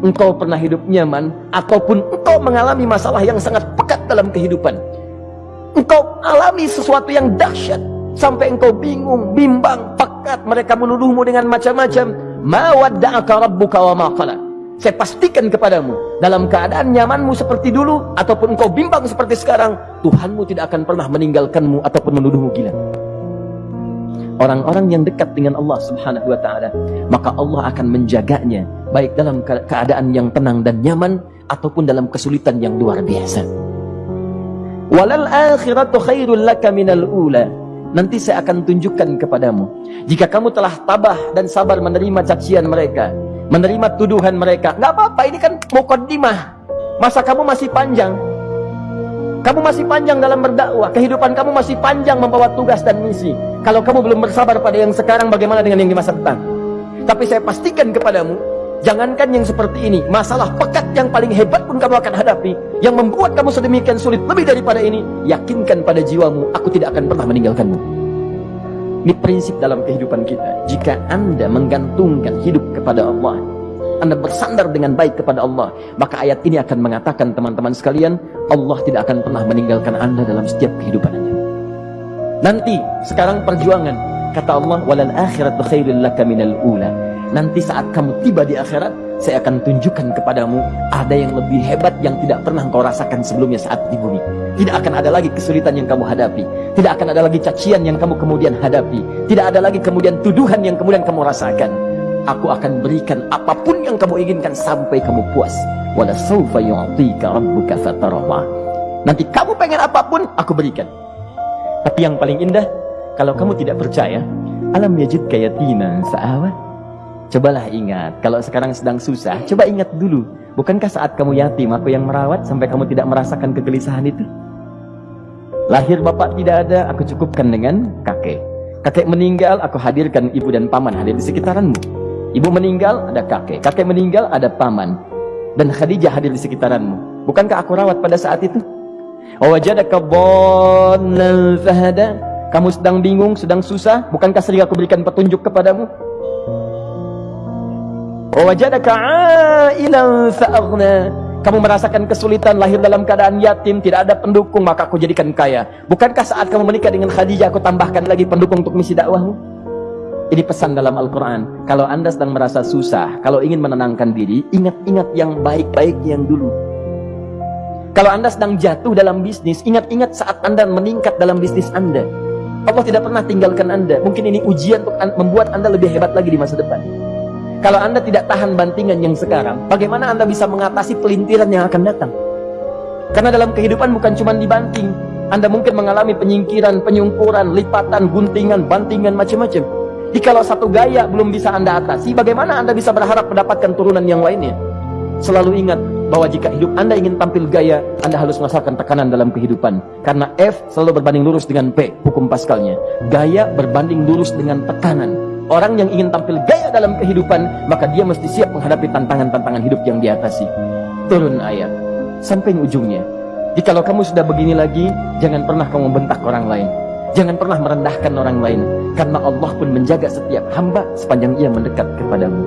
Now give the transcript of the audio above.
engkau pernah hidup nyaman ataupun engkau mengalami masalah yang sangat pekat dalam kehidupan. Engkau alami sesuatu yang dahsyat sampai engkau bingung, bimbang, pekat, mereka menuduhmu dengan macam-macam. Ma rabbuka wa ma qala. Saya pastikan kepadamu, dalam keadaan nyamanmu seperti dulu ataupun engkau bimbang seperti sekarang, Tuhanmu tidak akan pernah meninggalkanmu ataupun menuduhmu gila. Orang-orang yang dekat dengan Allah Subhanahu wa taala, maka Allah akan menjaganya baik dalam keadaan yang tenang dan nyaman ataupun dalam kesulitan yang luar biasa. Walal akhiratu khairul laka minal ula. Nanti saya akan tunjukkan kepadamu. Jika kamu telah tabah dan sabar menerima cacian mereka, menerima tuduhan mereka, nggak apa-apa, ini kan mukaddimah. Masa kamu masih panjang. Kamu masih panjang dalam berdakwah, kehidupan kamu masih panjang membawa tugas dan misi. Kalau kamu belum bersabar pada yang sekarang, bagaimana dengan yang di masa depan? Tapi saya pastikan kepadamu, jangankan yang seperti ini, masalah pekat yang paling hebat pun kamu akan hadapi, yang membuat kamu sedemikian sulit lebih daripada ini, yakinkan pada jiwamu, aku tidak akan pernah meninggalkanmu. Ini prinsip dalam kehidupan kita. Jika Anda menggantungkan hidup kepada Allah, anda bersandar dengan baik kepada Allah, maka ayat ini akan mengatakan teman-teman sekalian, Allah tidak akan pernah meninggalkan Anda dalam setiap kehidupan Anda. Nanti, sekarang perjuangan, kata Allah, walal akhirat khairul laka minal ula. Nanti saat kamu tiba di akhirat, saya akan tunjukkan kepadamu ada yang lebih hebat yang tidak pernah kau rasakan sebelumnya saat di bumi. Tidak akan ada lagi kesulitan yang kamu hadapi. Tidak akan ada lagi cacian yang kamu kemudian hadapi. Tidak ada lagi kemudian tuduhan yang kemudian kamu rasakan aku akan berikan apa pun yang kamu inginkan sampai kamu puas. Nanti kamu pengen apa pun, aku berikan. Tapi yang paling indah, kalau kamu tidak percaya, alam yajidka yatiman sa'awa. Cobalah ingat, kalau sekarang sedang susah, coba ingat dulu. Bukankah saat kamu yatim, aku yang merawat sampai kamu tidak merasakan kegelisahan itu? Lahir bapak tidak ada, aku cukupkan dengan kakek. Kakek meninggal, aku hadirkan ibu dan paman hadir di sekitaranmu. Ibu meninggal, ada kakek. Kakek meninggal, ada paman. Dan Khadijah hadir di sekitaranmu. Bukankah aku rawat pada saat itu? Kamu sedang bingung, sedang susah. Bukankah sering aku berikan petunjuk kepadamu? Wajadaka ailan fa'aghna. Kamu merasakan kesulitan lahir dalam keadaan yatim, tidak ada pendukung, maka aku jadikan kaya. Bukankah saat kamu menikah dengan Khadijah, aku tambahkan lagi pendukung untuk misi dakwahmu? Ini pesan dalam Al-Quran. Kalau anda sedang merasa susah, kalau ingin menenangkan diri, ingat-ingat yang baik-baik yang dulu. Kalau anda sedang jatuh dalam bisnis, ingat-ingat saat anda meningkat dalam bisnis anda. Allah tidak pernah tinggalkan anda. Mungkin ini ujian untuk membuat anda lebih hebat lagi di masa depan. Kalau anda tidak tahan bantingan yang sekarang, bagaimana anda bisa mengatasi pelintiran yang akan datang? Karena dalam kehidupan bukan cuma dibanting. Anda mungkin mengalami penyingkiran, penyungkuran, lipatan, guntingan, bantingan, macam-macam. Jikalau satu gaya belum bisa Anda atasi, bagaimana Anda bisa berharap mendapatkan turunan yang lainnya? Selalu ingat bahwa jika hidup Anda ingin tampil gaya, Anda harus merasakan tekanan dalam kehidupan. Karena F selalu berbanding lurus dengan P, hukum paskalnya. Gaya berbanding lurus dengan tekanan. Orang yang ingin tampil gaya dalam kehidupan, maka dia mesti siap menghadapi tantangan-tantangan hidup yang diatasi. Turun ayat. Sampai ujungnya. Jikalau kamu sudah begini lagi, jangan pernah kamu bentak orang lain. Jangan pernah merendahkan orang lain. Karena Allah pun menjaga setiap hamba sepanjang ia mendekat kepadamu.